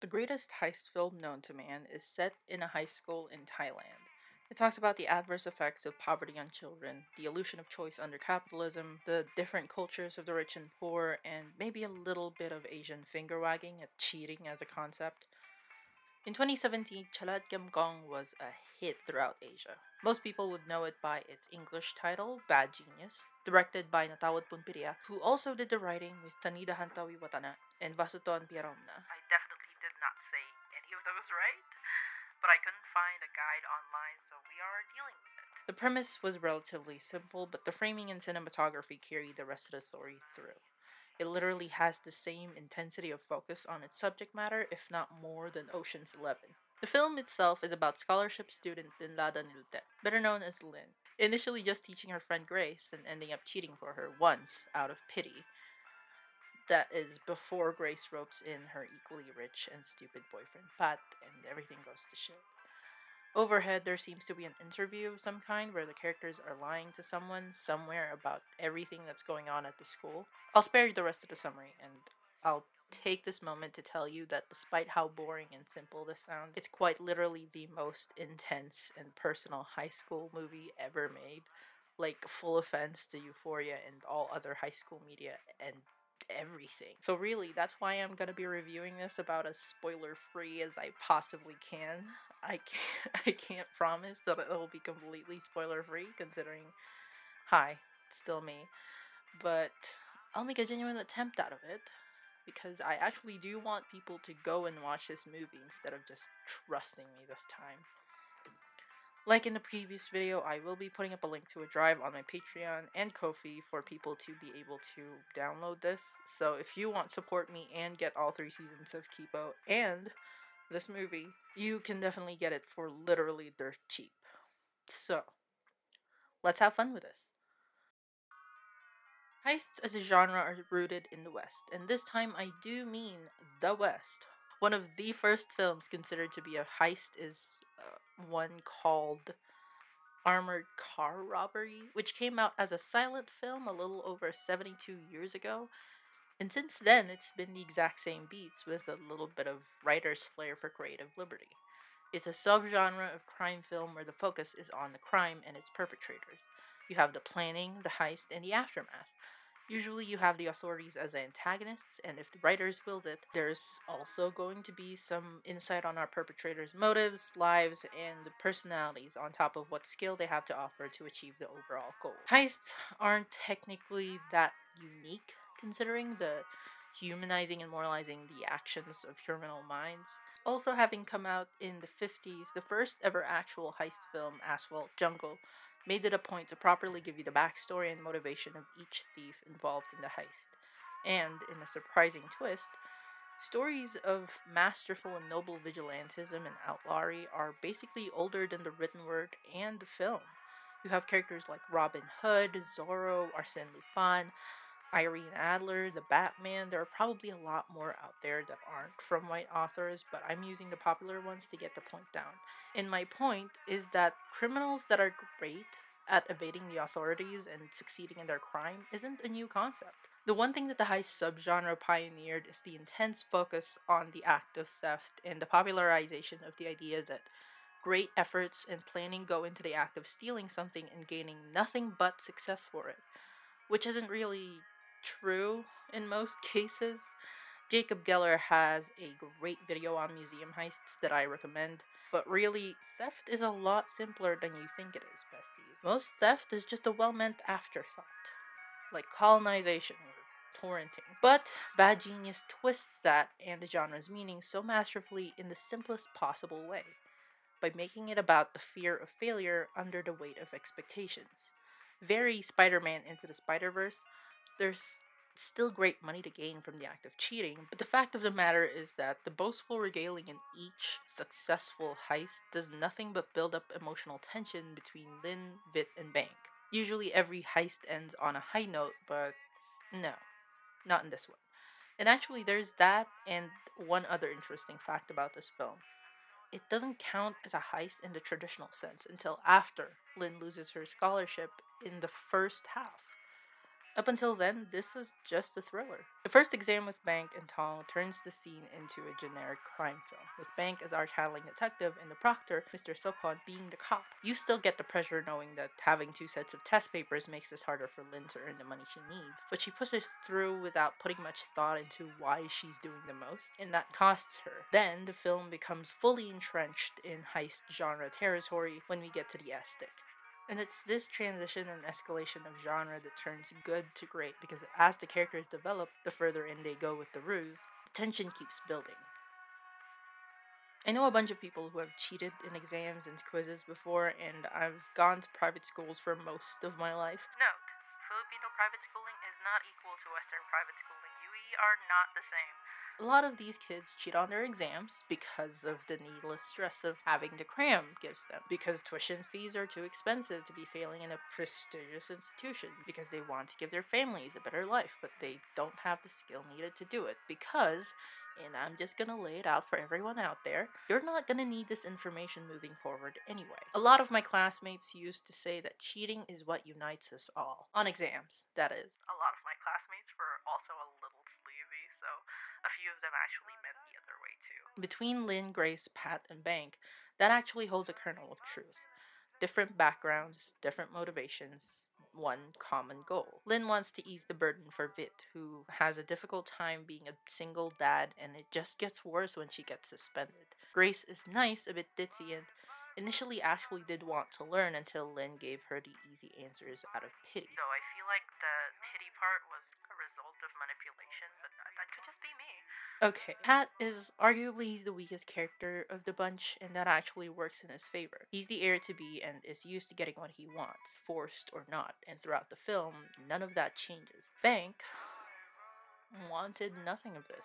The greatest heist film known to man is set in a high school in Thailand. It talks about the adverse effects of poverty on children, the illusion of choice under capitalism, the different cultures of the rich and poor, and maybe a little bit of Asian finger wagging at cheating as a concept. In 2017, Chalat Gong was a hit throughout Asia. Most people would know it by its English title, Bad Genius, directed by Nattawut Poonpiriya, who also did the writing with Tanida Hantaweewatana and Vasudhorn Piyaromna. I online, so we are dealing with it. The premise was relatively simple, but the framing and cinematography carried the rest of the story through. It literally has the same intensity of focus on its subject matter, if not more, than Ocean's Eleven. The film itself is about scholarship student Linlada Nilte, better known as Lin, initially just teaching her friend Grace and ending up cheating for her once out of pity. That is before Grace ropes in her equally rich and stupid boyfriend Pat, and everything goes to shit. Overhead, there seems to be an interview of some kind where the characters are lying to someone somewhere about everything that's going on at the school. I'll spare you the rest of the summary, and I'll take this moment to tell you that despite how boring and simple this sounds, it's quite literally the most intense and personal high school movie ever made. Like, full offense to Euphoria and all other high school media and everything. So really, that's why I'm going to be reviewing this about as spoiler free as I possibly can. I can't I can't promise that it'll be completely spoiler free considering hi, it's still me. But I'll make a genuine attempt out of it because I actually do want people to go and watch this movie instead of just trusting me this time. Like in the previous video, I will be putting up a link to a drive on my Patreon and Ko-fi for people to be able to download this. So if you want support me and get all three seasons of Kipo and this movie, you can definitely get it for literally dirt cheap. So, let's have fun with this. Heists as a genre are rooted in the West, and this time I do mean the West. One of the first films considered to be a heist is uh, one called Armored Car Robbery, which came out as a silent film a little over 72 years ago. And since then, it's been the exact same beats with a little bit of writer's flair for creative liberty. It's a subgenre of crime film where the focus is on the crime and its perpetrators. You have the planning, the heist, and the aftermath. Usually you have the authorities as antagonists, and if the writers wills it, there's also going to be some insight on our perpetrators' motives, lives, and personalities on top of what skill they have to offer to achieve the overall goal. Heists aren't technically that unique, considering the humanizing and moralizing the actions of criminal minds. Also having come out in the 50s, the first ever actual heist film, Asphalt Jungle, made it a point to properly give you the backstory and motivation of each thief involved in the heist. And, in a surprising twist, stories of masterful and noble vigilantism and outlawry are basically older than the written word and the film. You have characters like Robin Hood, Zorro, Arsène Lupin, Irene Adler, the Batman. There are probably a lot more out there that aren't from white authors, but I'm using the popular ones to get the point down. And my point is that criminals that are great at evading the authorities and succeeding in their crime isn't a new concept. The one thing that the heist subgenre pioneered is the intense focus on the act of theft and the popularization of the idea that great efforts and planning go into the act of stealing something and gaining nothing but success for it, which isn't really true in most cases. Jacob Geller has a great video on museum heists that I recommend, but really, theft is a lot simpler than you think it is, besties. Most theft is just a well meant afterthought, like colonization or torrenting. But Bad Genius twists that and the genre's meaning so masterfully in the simplest possible way, by making it about the fear of failure under the weight of expectations. Very Spider Man Into the Spider Verse, there's still great money to gain from the act of cheating, but the fact of the matter is that the boastful regaling in each successful heist does nothing but build up emotional tension between Lin, Vit, and Bank. Usually every heist ends on a high note, but no, not in this one. And actually, there's that and one other interesting fact about this film. It doesn't count as a heist in the traditional sense until after Lin loses her scholarship in the first half. Up until then, this is just a thriller. The first exam with Bank and Tong turns the scene into a generic crime film, with Bank as our handling detective and the proctor, Mr. Sopon, being the cop. You still get the pressure knowing that having two sets of test papers makes this harder for Lin to earn the money she needs, but she pushes through without putting much thought into why she's doing the most, and that costs her. Then the film becomes fully entrenched in heist genre territory when we get to the STIC. And it's this transition and escalation of genre that turns good to great because as the characters develop, the further in they go with the ruse, the tension keeps building. I know a bunch of people who have cheated in exams and quizzes before, and I've gone to private schools for most of my life. Note Filipino private schooling is not equal to Western private schooling. We are not the same. A lot of these kids cheat on their exams because of the needless stress of having to cram gives them. Because tuition fees are too expensive to be failing in a prestigious institution. Because they want to give their families a better life, but they don't have the skill needed to do it. Because and I'm just gonna lay it out for everyone out there. You're not gonna need this information moving forward anyway. A lot of my classmates used to say that cheating is what unites us all. On exams, that is. A lot of my classmates were also a little sleazy, so a few of them actually meant the other way too. Between Lin, Grace, Pat, and Bank, that actually holds a kernel of truth. Different backgrounds, different motivations, one common goal. Lin wants to ease the burden for Vit, who has a difficult time being a single dad, and it just gets worse when she gets suspended. Grace is nice, a bit ditzy, and initially actually did want to learn until Lin gave her the easy answers out of pity. So I feel like the pity part was a result of manipulation, but that could just be me. Okay, Pat is arguably the weakest character of the bunch, and that actually works in his favor. He's the heir to be and is used to getting what he wants, forced or not, and throughout the film, none of that changes. Bank wanted nothing of this.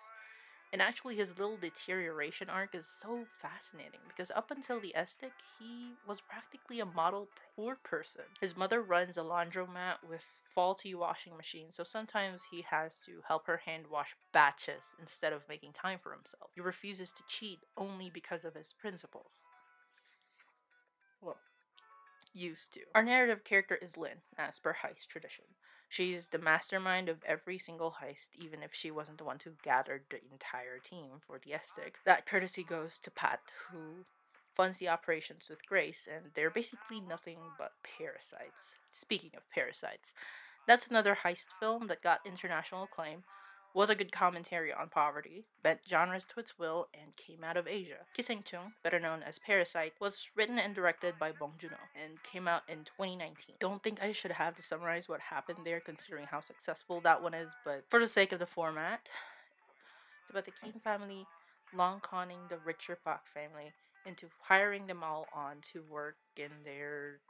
And actually, his little deterioration arc is so fascinating because up until the STIC, he was practically a model poor person. His mother runs a laundromat with faulty washing machines, so sometimes he has to help her hand wash batches instead of making time for himself. He refuses to cheat only because of his principles. Well, used to. Our narrative character is Lin, as per heist tradition. She's the mastermind of every single heist, even if she wasn't the one who gathered the entire team for the STIC. That courtesy goes to Pat, who funds the operations with Grace, and they're basically nothing but parasites. Speaking of parasites, that's another heist film that got international acclaim, was a good commentary on poverty, bent genres to its will, and came out of Asia. Gisaengchung, better known as Parasite, was written and directed by Bong Joon-ho and came out in 2019. Don't think I should have to summarize what happened there considering how successful that one is, but for the sake of the format, it's about the Kim family long conning the richer Pak family into hiring them all on to work in their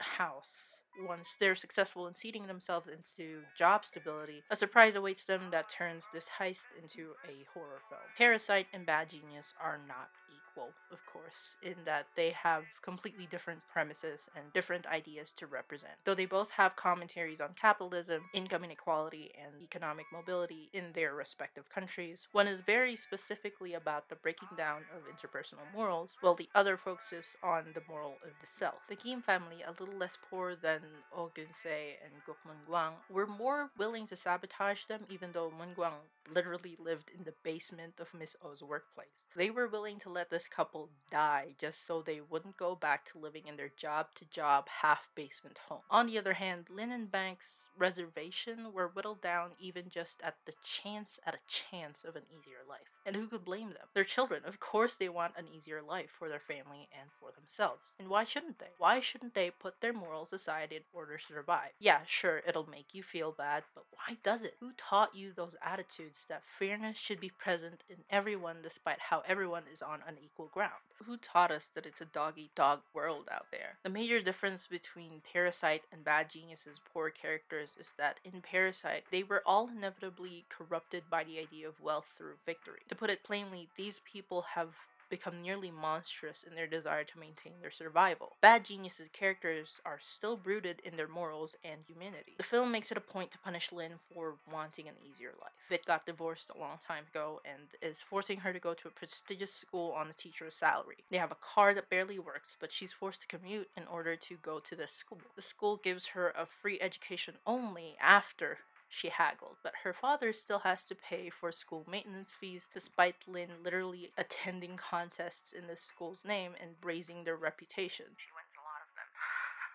house once they're successful in seating themselves into job stability, a surprise awaits them that turns this heist into a horror film. Parasite and Bad Genius are not equal, of course, in that they have completely different premises and different ideas to represent. Though they both have commentaries on capitalism, income inequality, and economic mobility in their respective countries, one is very specifically about the breaking down of interpersonal morals, while the other focuses on the moral of the self. The Kim family, a little less poor than Oh Geun-se and Guk Mun-gwang, were more willing to sabotage them even though Mun-gwang literally lived in the basement of Miss Oh's workplace. They were willing to let this couple die just so they wouldn't go back to living in their job to job half basement home. On the other hand, Lin and Bank's reservation were whittled down even just at the chance at a chance of an easier life. And who could blame them? Their children, of course they want an easier life for their family and for themselves. And why shouldn't they? Why shouldn't they put their morals aside in order to survive? Yeah, sure, it'll make you feel bad, but why does it? Who taught you those attitudes that fairness should be present in everyone despite how everyone is on unequal ground? Who taught us that it's a dog eat dog world out there? The major difference between Parasite and Bad Genius's poor characters is that in Parasite, they were all inevitably corrupted by the idea of wealth through victory. Put it plainly, these people have become nearly monstrous in their desire to maintain their survival. Bad Genius's characters are still rooted in their morals and humanity. The film makes it a point to punish Lin for wanting an easier life. Vit got divorced a long time ago and is forcing her to go to a prestigious school on a teacher's salary. They have a car that barely works, but she's forced to commute in order to go to this school. The school gives her a free education only after she haggled, but her father still has to pay for school maintenance fees despite Lin literally attending contests in the school's name and raising their reputation. She wins a lot of them.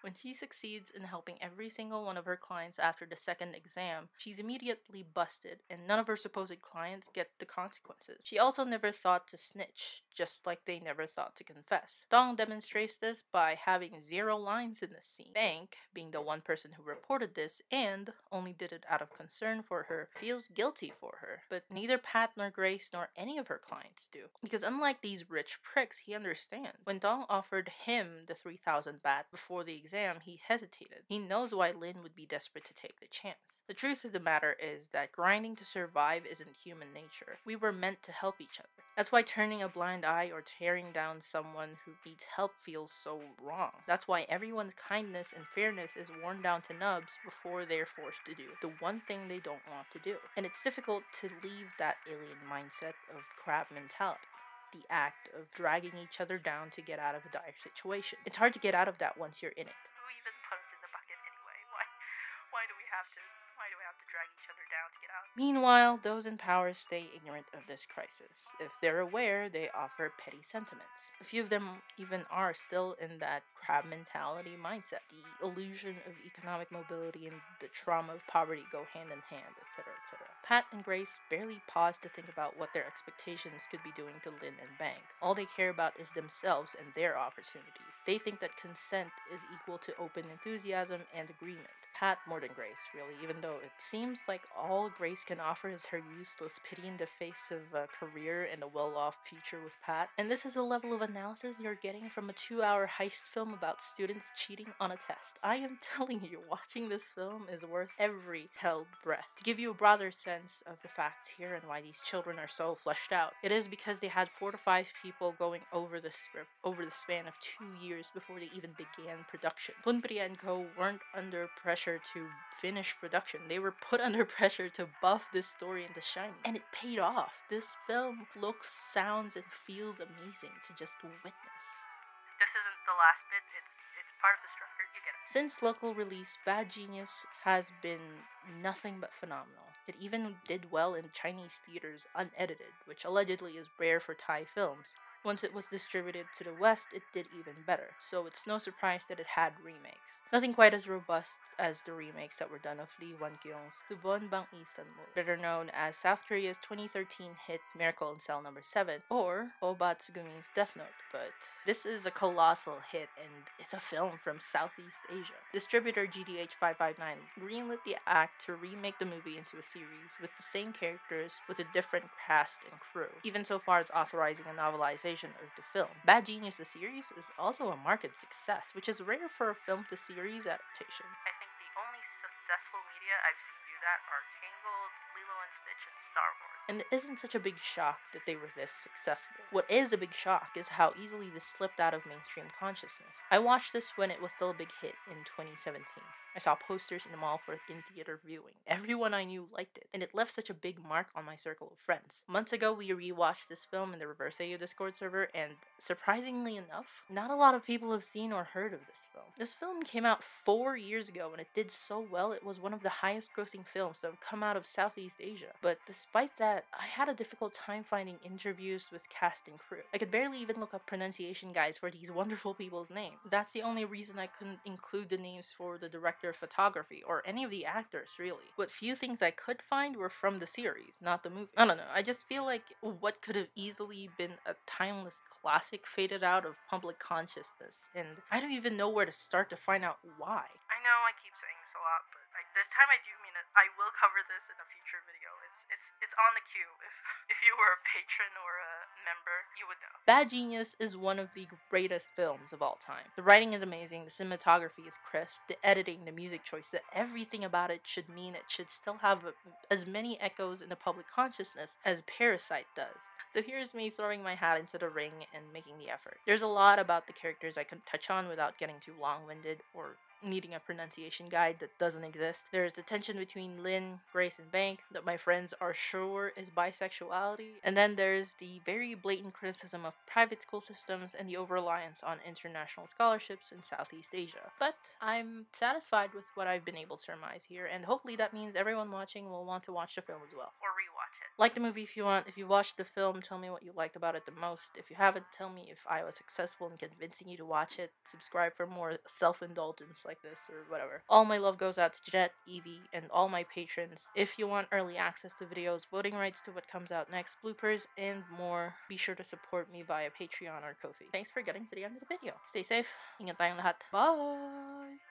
When she succeeds in helping every single one of her clients after the second exam, she's immediately busted, and none of her supposed clients get the consequences. She also never thought to snitch, just like they never thought to confess. Dong demonstrates this by having zero lines in the scene. Bank, being the one person who reported this and only did it out of concern for her, feels guilty for her. But neither Pat nor Grace nor any of her clients do. Because unlike these rich pricks, he understands. When Dong offered him the 3000 baht before the exam, he hesitated. He knows why Lin would be desperate to take the chance. The truth of the matter is that grinding to survive isn't human nature. We were meant to help each other. That's why turning a blind eye or tearing down someone who needs help feels so wrong. That's why everyone's kindness and fairness is worn down to nubs before they're forced to do the one thing they don't want to do. And it's difficult to leave that alien mindset of crab mentality the act of dragging each other down to get out of a dire situation. It's hard to get out of that once you're in it. Meanwhile, those in power stay ignorant of this crisis. If they're aware, they offer petty sentiments. A few of them even are still in that crab mentality mindset. The illusion of economic mobility and the trauma of poverty go hand in hand, etc., etc. Pat and Grace barely pause to think about what their expectations could be doing to Lin and Bank. All they care about is themselves and their opportunities. They think that consent is equal to open enthusiasm and agreement. Pat more than Grace, really, even though it seems like all Grace can offer is her useless pity in the face of a career and a well off future with Pat. And this is a level of analysis you're getting from a two hour heist film about students cheating on a test. I am telling you, watching this film is worth every held breath. To give you a broader sense of the facts here and why these children are so fleshed out, it is because they had four to five people going over the script over the span of two years before they even began production. Bunpri and Co. weren't under pressure to finish production. They were put under pressure to buff this story in The shiny. And it paid off. This film looks, sounds, and feels amazing to just witness. This isn't the last bit, it's it's part of the structure. You get it. Since local release, Bad Genius has been nothing but phenomenal. It even did well in Chinese theaters unedited, which allegedly is rare for Thai films. Once it was distributed to the West, it did even better, so it's no surprise that it had remakes. Nothing quite as robust as the remakes that were done of Lee Hwan-kyung's Dubon Bang Isanmu, better known as South Korea's 2013 hit Miracle in Cell Number 7, or Oba Tsugumi's Death Note, but this is a colossal hit and it's a film from Southeast Asia. Distributor GDH559 greenlit the act to remake the movie into a series with the same characters with a different cast and crew, even so far as authorizing a novelization of the film. Bad Genius the series is also a market success, which is rare for a film to series adaptation. I think the only successful media I've seen do that are Tangled, Lilo and Stitch, and Star Wars. And it isn't such a big shock that they were this successful. What is a big shock is how easily this slipped out of mainstream consciousness. I watched this when it was still a big hit in 2017. I saw posters in the mall for in theater viewing. Everyone I knew liked it, and it left such a big mark on my circle of friends. Months ago, we rewatched this film in the Reverse AU Discord server, and surprisingly enough, not a lot of people have seen or heard of this film. This film came out four years ago, and it did so well, it was one of the highest grossing films to have come out of Southeast Asia. But despite that, I had a difficult time finding interviews with cast and crew. I could barely even look up pronunciation guides for these wonderful people's names. That's the only reason I couldn't include the names for the director of photography or any of the actors, really. What few things I could find were from the series, not the movie. I don't know, I just feel like what could have easily been a timeless classic faded out of public consciousness, and I don't even know where to start to find out why. I know I keep saying this a lot, but I, this time I do mean it. I will cover this in a on the queue. If if you were a patron or a member, you would know. Bad Genius is one of the greatest films of all time. The writing is amazing, the cinematography is crisp, the editing, the music choice, that everything about it should mean it should still have a- as many echoes in the public consciousness as Parasite does. So here's me throwing my hat into the ring and making the effort. There's a lot about the characters I could touch on without getting too long winded or needing a pronunciation guide that doesn't exist. There's the tension between Lynn, Grace, and Bank that my friends are sure is bisexuality. And then there's the very blatant criticism of private school systems and the over reliance on international scholarships in Southeast Asia. But I'm satisfied with what I've been able to surmise here, and hopefully that means everyone watching will want to watch the film as well. Or. Like the movie if you want. If you watched the film, tell me what you liked about it the most. If you haven't, tell me if I was successful in convincing you to watch it. Subscribe for more self indulgence like this or whatever. All my love goes out to Jet, Evie, and all my patrons. If you want early access to videos, voting rights to what comes out next, bloopers, and more, be sure to support me via Patreon or Ko-fi. Thanks for getting to the end of the video. Stay safe. Ingat tayong lahat. Bye!